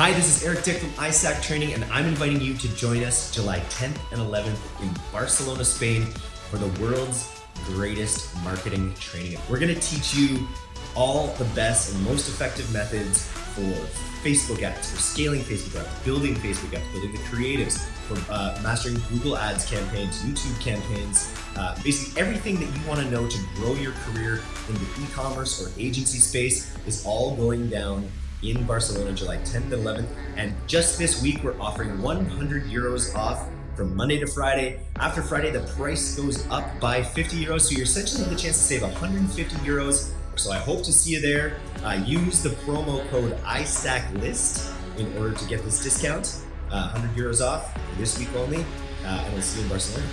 Hi, this is Eric Dick from iStack Training, and I'm inviting you to join us July 10th and 11th in Barcelona, Spain for the world's greatest marketing training. We're gonna teach you all the best and most effective methods for Facebook ads, for scaling Facebook ads, building Facebook ads, building the creatives, for uh, mastering Google Ads campaigns, YouTube campaigns, uh, basically everything that you want to know to grow your career in the e-commerce or agency space is all going down in Barcelona, July 10th and 11th. And just this week, we're offering 100 euros off from Monday to Friday. After Friday, the price goes up by 50 euros. So you're essentially have the chance to save 150 euros. So I hope to see you there. Uh, use the promo code ISACLIST in order to get this discount. Uh, 100 euros off this week only. Uh, and we'll see you in Barcelona.